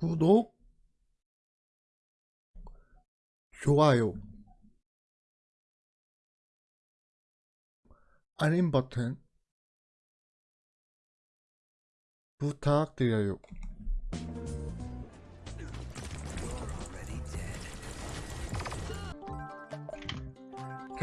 구독, 좋아요, 알림 버튼 부탁드려요.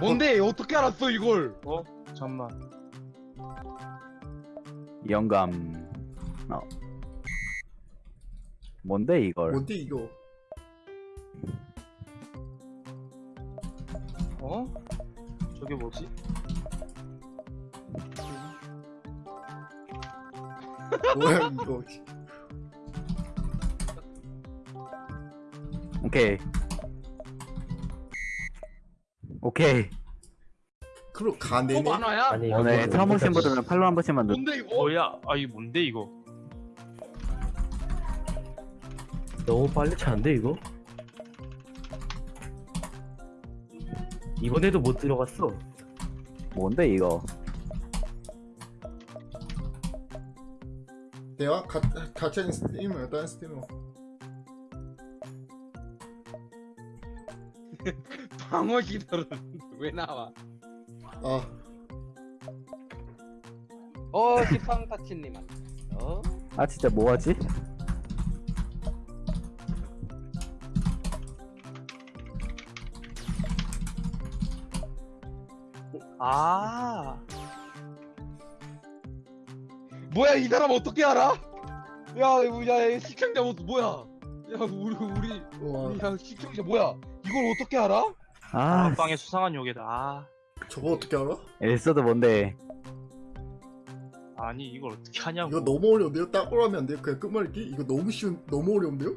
뭔데 어떻게 알았어 이걸? 어? 잠만. 영감. 어. 뭔데 이걸? 뭔데 이거? 어? 저게 뭐지? 뭐야 이거? 오케이. 오케이. 그럼 또 가네네. 만화야? 아니 오늘 이거 처음 오신 뭔가 분들은 팔로 한 번씩만 누. 뭔데 이거? 뭐야? 아, 이 뭔데 이거? 너무 빨리 차는데 이거? 이번에도 못 들어갔어. 뭔데 이거? 내가 가, 하는 스트리머 다른 스트리머. 방어 기술은 왜 나와? 아어 시팡타치님 어? 아 진짜 뭐하지? 아, 뭐야 이 사람 어떻게 알아? 야, 이거, 야, 이 시청자 뭐 뭐야? 야, 우리 우리 와 우리 야, 시청자 뭐야? 이걸 어떻게 알아? 아, 안방의 수상한 요괴다. 아, 저거 어떻게 알아? 엘서도 뭔데? 아니 이걸 어떻게 하냐고. 이거 너무 어려운데요? 따로 하면 안 돼요? 그냥 끝말잇기? 이거 너무 쉬운 너무 어려운데요?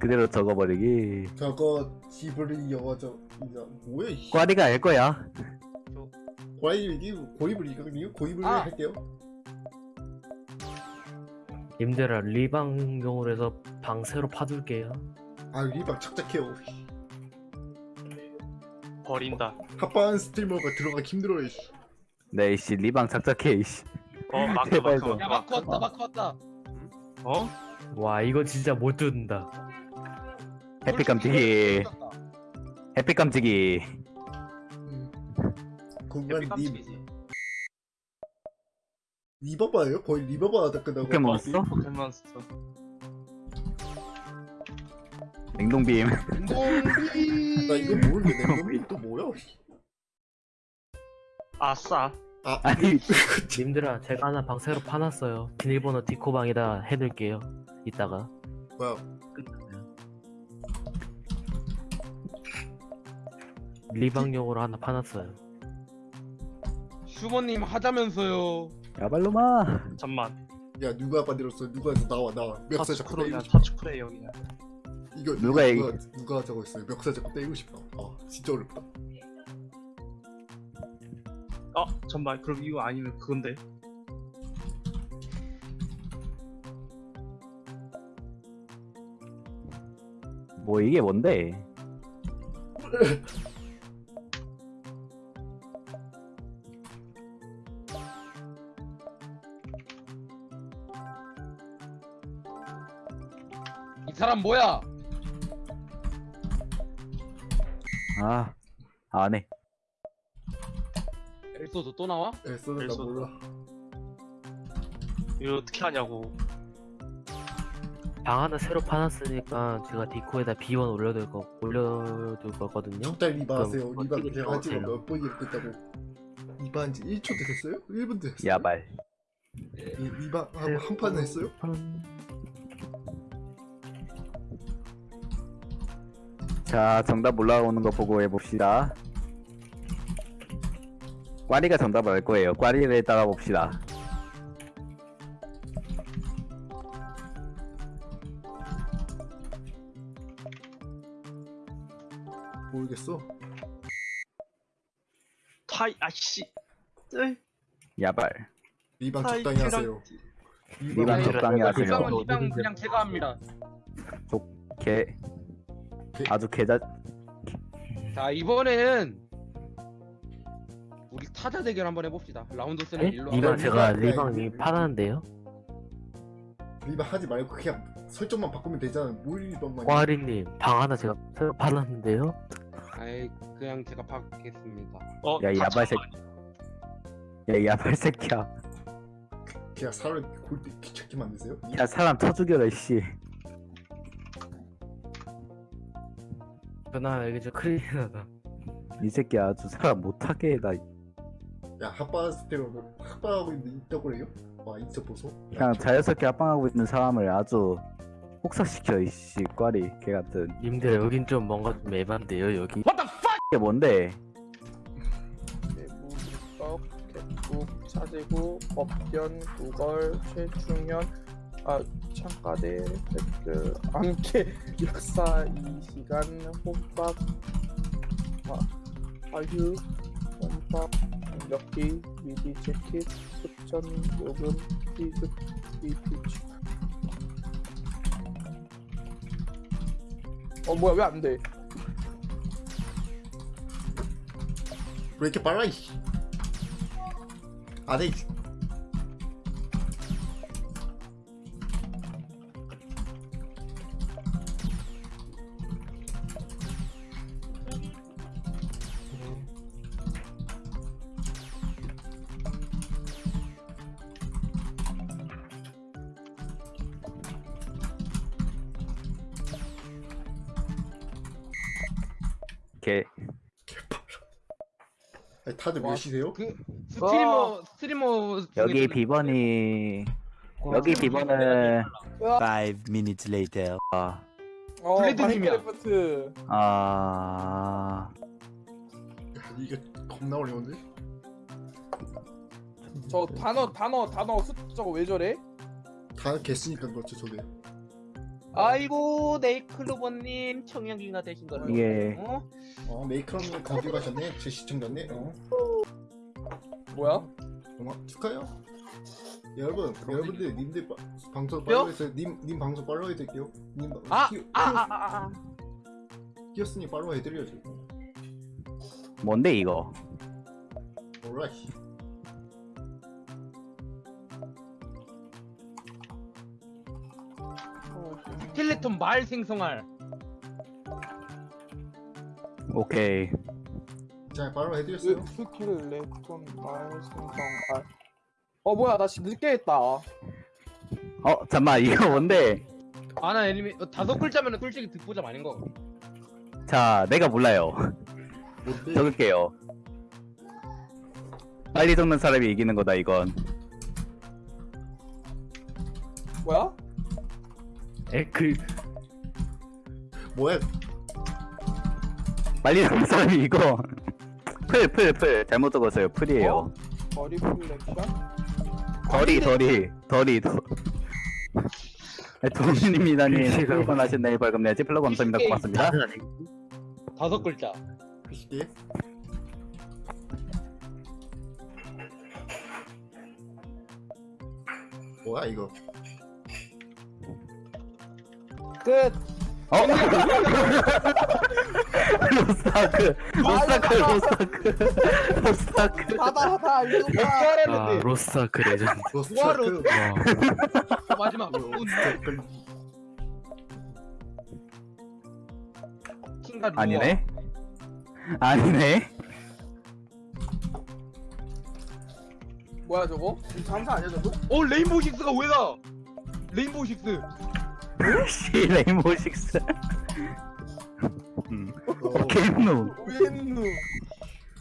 그대로 적어버리기. 저거 지브리 영화 저 이거 뭐야 이 꽈리가 알 거야. 고이브리 고이브리거든요? 고이브리 아. 할게요. 님들아 리방용으로 해서 방 새로 파둘게요. 아 리방 착착해요. 버린다. 합반 스트리머가 들어가기 힘들어요. 씨. 네, 이씨 리방 착착해, 이씨. 어, 마크 마크 좀. 야, 마크. 마크 왔다, 마크 왔다. 어? 와 이거 진짜 못 뜯는다. 해피 깜찍이. 해피 깜찍이. 음. 해피 님. 리버바예요? 거의 리버바 하다 끝나고. 포켓몬스터? 포켓몬스터. 냉동빔. 동비. 나 이거 모르는데 냉동이 또 뭐야? 씨. 아싸. 아 아니, 님들아 제가 하나 방 새로 파놨어요. 비밀번호 디코방에다 해둘게요. 이따가. 뭐야? 리방용으로 하나 파놨어요. 슈머님 하자면서요. 야발로마. 잠만. 야 누가 만들었어? 누가 나와 나와. 멱살 잡고. 때리고 싶다. 터치 프레이어 그냥. 이거 누가 얘기- 누가, 누가 저거 있어요? 멱살 잡고 때리고 싶다. 아 진짜 어렵다. 어, 잠만. 그럼 이거 아니면 그건데. 뭐 이게 뭔데? 이 사람 뭐야? 아, 안 해. 엘소도 또 나와? 애써는 나. 몰라. 이거 어떻게 하냐고. 방 하나 새로 파놨으니까 제가 디코에다 비원 올려둘 거 올려둘 거거든요. 적당히 리바 하세요. 그럼 리바 제가 한 들어가세요? 몇 번이 됐다고. 리바 한 지 1초 됐어요? 1분 됐어요. 야발. 이 리바 하고 한 판 했어요? 자, 정답 올라오는 거 보고 해봅시다. 꽈리가 정답을 알 거예요. 꽈리를 따라 봅시다. 모르겠어. 타이 아씨. 네. 야발. 리방 타이 적당히 큐랑- 하세요. 리방 네, 적당히 하세요. 리방은 리방 그냥 제가 합니다. 개 아주 개자 자 이번에는 우리 타자 대결 한번 해봅시다. 라운드 쓰는 에? 일로. 이건 리방, 제가 리방, 리방이 리방. 파는데요? 리바 하지 말고 그냥 설정만 바꾸면 되잖아 뭘 리방만 꽈리님 방 하나 제가 새로 팔았는데요? 아이 그냥 제가 받겠습니다. 어, 야, 이다 야발 새끼. 야, 야발 새끼야. 그냥 사람 골때 귀찮게 만드세요? 야, 사람 쳐 죽여라, 이씨. 그나 이게 좀 크리미널하다 이 새끼 아주 사람 못하게 해다. 야 합바스 때로 합바하고 있는 있다고 그래요? 와 인터 보소 그냥 자연스럽게 합방하고 있는 사람을 아주 혹사시켜, 이씨. 꽈리, 개 같은. 님들 여긴 좀 뭔가 좀 애반데요 여기 이게 뭔데? 내부 입법 개국 차지구 법견 구걸 최충현 아 창가대 댓글. 암캐 역사 이 시간 혼밥 아, 아유 혼밥 역기 미디 재킷 습전 요금 비급 비피치 어 뭐야 왜 안돼? 왜 이렇게 빨라 이씨? 안해 개. 아니, 다들 와, 몇이세요? 그 스트리머 스트리머 여기 비번이, 와. 여기 비번은, Five minutes later. 아, 어 블레드 팀이야. 마인크래프트 아, 야, 이게 겁나 어려운데? 저 단어 단어 단어 수 저거 왜 저래? 다 개쓰니까 그렇죠 저게 아이고 네이클로버님 청년기가 되신 거죠. 이게, 어? 어 메이크업님 거기 가셨네 제 시청자네 어 뭐야? 정말 축하해요 여러분 여러분들 님들 바, 방송 뼈? 팔로우 해서 님, 님 방송 팔로우 해드릴게요 님 아, 끼- 아, 아, 아, 아. 끼었으니 팔로우 해드려야죠 뭔데, 이거? 오라이 스켈레톤 말 생성할. 오케이. 자 팔로우 해드렸어요 스- 스켈레톤 말 생성 알. 어 뭐야 나씨 늦게 했다. 어, 잠만, 이거 뭔데? 아나 애니메 어, 다섯 글자면은 솔직히 듣보잡 아닌 거. 자, 내가 몰라요. 뭔데? 적을게요. 빨리 적는 사람이 이기는 거다, 이건. 뭐야? 에그 뭐야 빨리 적는 사람이 이거. 풀, 풀, 풀. 잘못 적었어요. 풀이에요. 어? 거리 플렉션? 덜이, 덜이, 덜이, 더. 도민입니다님, 하신 네이 벌금 내지 플로 감사합니다. 고맙습니다. 다섯 글자. 글씨게 뭐야 이거 끝. 어? 로스타크, 로스타크, 로스타크, 로스타크. 하다 하다 몇 알려봐. 개아 로스타크 레전드 와 마지막 운. 로스트라크 킹가 누워. 아니네? 아니네? 뭐야 저거? 이거 잠수 아니야 저거? 어 레인보우 식스가 왜 나? 레인보우 식스. 씨, 레인보우 식스. 음. 어, 겐누, 웬누?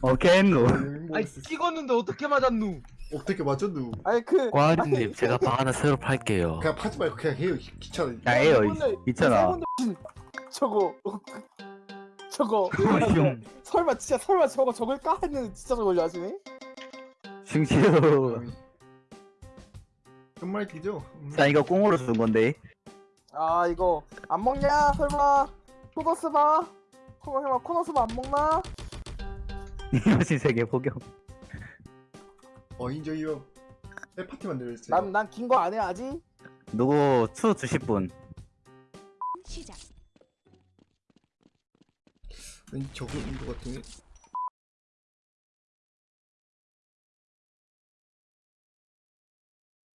어, 겐누. 아니 찍었는데 어떻게 맞았누? 어떻게 맞췄누 아니 그 꽈리님 제가 방 하나 새로 팔게요 그냥 파지 말고 그냥 해요 귀찮아 야, 에요, 이분들- 있잖아. 이분들- 저거 저거 슝. 설마 진짜 설마 저거 저걸까 했는데 진짜 저걸 하시네? 슝슈. 정말 기죠 음. 자, 이거 꽁으로 쓴 건데. 아 이거 안 먹냐 설마 코너스 봐 코너 설마 코너스 봐안 먹나? 이것이 세계 포경. 어 인정이요 해파티 만들었어요 난 난 긴 거 안 해 아직? 누구 추 주실 분? 시작. 왠지 저거 인것 같은데